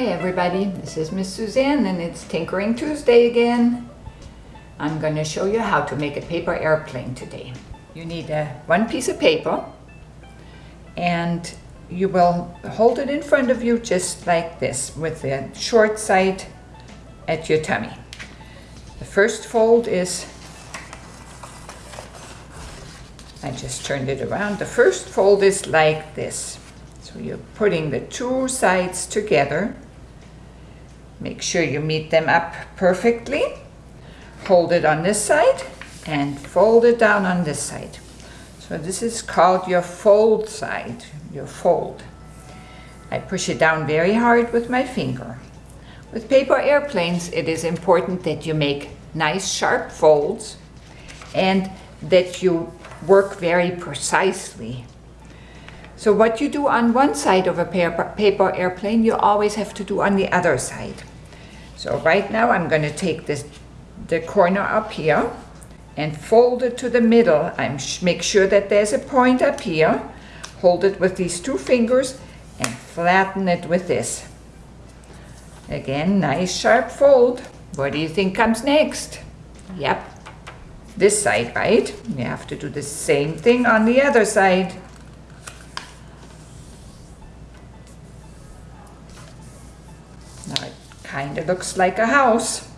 Hi everybody, this is Miss Suzanne and it's Tinkering Tuesday again. I'm going to show you how to make a paper airplane today. You need a, one piece of paper and you will hold it in front of you just like this with the short side at your tummy. The first fold is, I just turned it around, the first fold is like this. So you're putting the two sides together. Make sure you meet them up perfectly. Hold it on this side and fold it down on this side. So this is called your fold side, your fold. I push it down very hard with my finger. With paper airplanes, it is important that you make nice sharp folds and that you work very precisely so what you do on one side of a paper, airplane, you always have to do on the other side. So right now I'm going to take this, the corner up here and fold it to the middle. I'm make sure that there's a point up here. Hold it with these two fingers and flatten it with this. Again, nice sharp fold. What do you think comes next? Yep, this side, right? You have to do the same thing on the other side. Kind of looks like a house.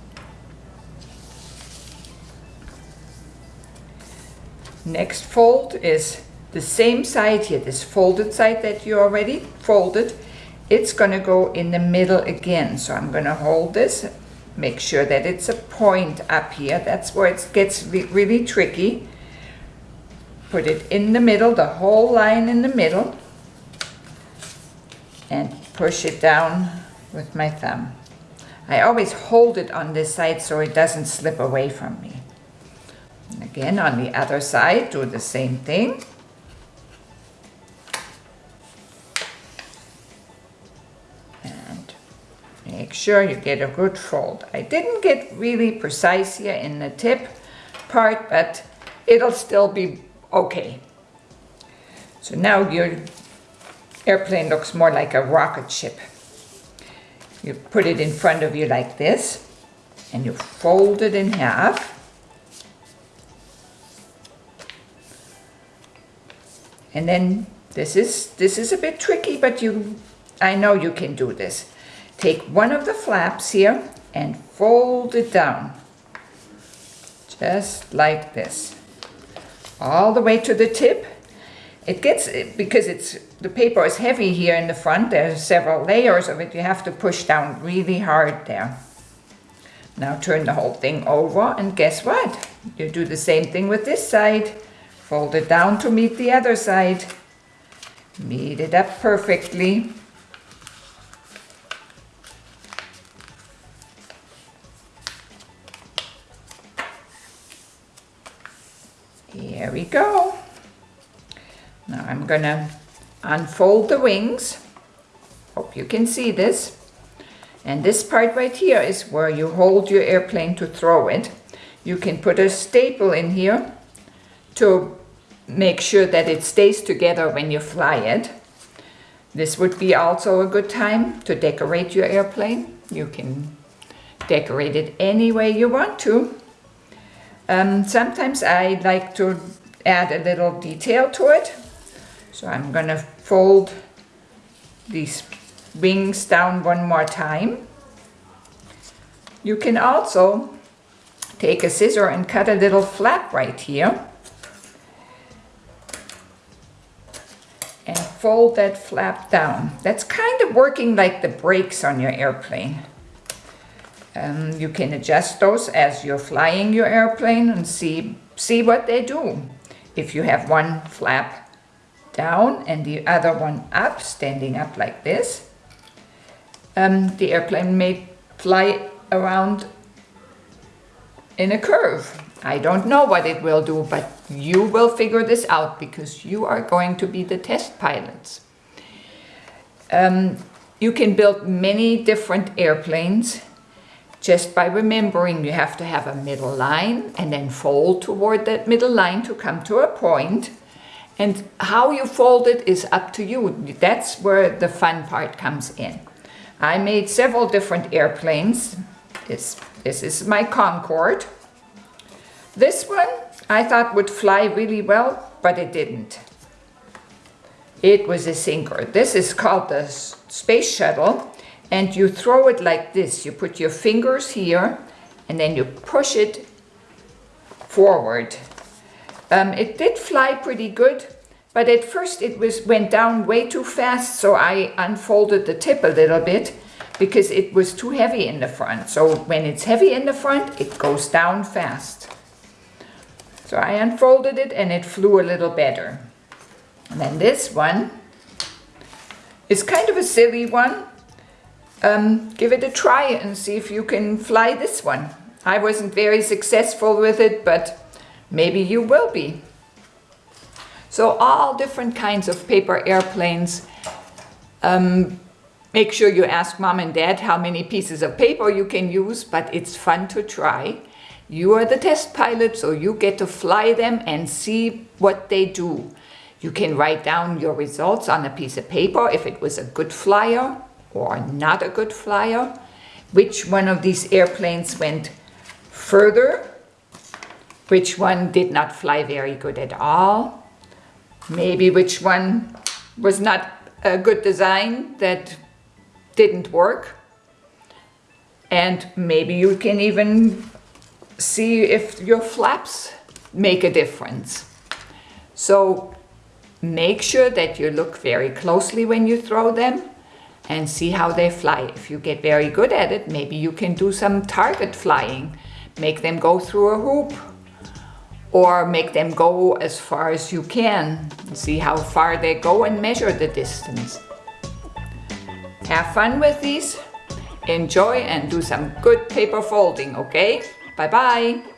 Next fold is the same side here, this folded side that you already folded. It's going to go in the middle again. So I'm going to hold this, make sure that it's a point up here. That's where it gets really tricky. Put it in the middle, the whole line in the middle. And push it down with my thumb. I always hold it on this side so it doesn't slip away from me. Again, on the other side, do the same thing. And make sure you get a good fold. I didn't get really precise here in the tip part, but it'll still be okay. So now your airplane looks more like a rocket ship. You put it in front of you like this, and you fold it in half. And then this is, this is a bit tricky, but you, I know you can do this. Take one of the flaps here and fold it down. Just like this. All the way to the tip it gets, because it's the paper is heavy here in the front, there's several layers of it, you have to push down really hard there. Now turn the whole thing over and guess what? You do the same thing with this side. Fold it down to meet the other side. Meet it up perfectly. Here we go. Now I'm going to unfold the wings. Hope you can see this. And this part right here is where you hold your airplane to throw it. You can put a staple in here to make sure that it stays together when you fly it. This would be also a good time to decorate your airplane. You can decorate it any way you want to. Um, sometimes I like to add a little detail to it. So I'm going to fold these wings down one more time. You can also take a scissor and cut a little flap right here. And fold that flap down. That's kind of working like the brakes on your airplane. Um, you can adjust those as you're flying your airplane and see, see what they do. If you have one flap down and the other one up, standing up like this. Um, the airplane may fly around in a curve. I don't know what it will do, but you will figure this out because you are going to be the test pilots. Um, you can build many different airplanes just by remembering you have to have a middle line and then fold toward that middle line to come to a point and how you fold it is up to you. That's where the fun part comes in. I made several different airplanes. This, this is my Concorde. This one I thought would fly really well, but it didn't. It was a sinker. This is called the space shuttle and you throw it like this. You put your fingers here and then you push it forward. Um, it did fly pretty good, but at first it was went down way too fast, so I unfolded the tip a little bit because it was too heavy in the front. So when it's heavy in the front, it goes down fast. So I unfolded it and it flew a little better. And then this one is kind of a silly one. Um, give it a try and see if you can fly this one. I wasn't very successful with it, but maybe you will be. So all different kinds of paper airplanes. Um, make sure you ask mom and dad how many pieces of paper you can use, but it's fun to try. You are the test pilot, so you get to fly them and see what they do. You can write down your results on a piece of paper if it was a good flyer or not a good flyer. Which one of these airplanes went further? Which one did not fly very good at all? Maybe which one was not a good design that didn't work? And maybe you can even see if your flaps make a difference. So make sure that you look very closely when you throw them and see how they fly. If you get very good at it, maybe you can do some target flying. Make them go through a hoop or make them go as far as you can. See how far they go and measure the distance. Have fun with these. Enjoy and do some good paper folding, okay? Bye bye.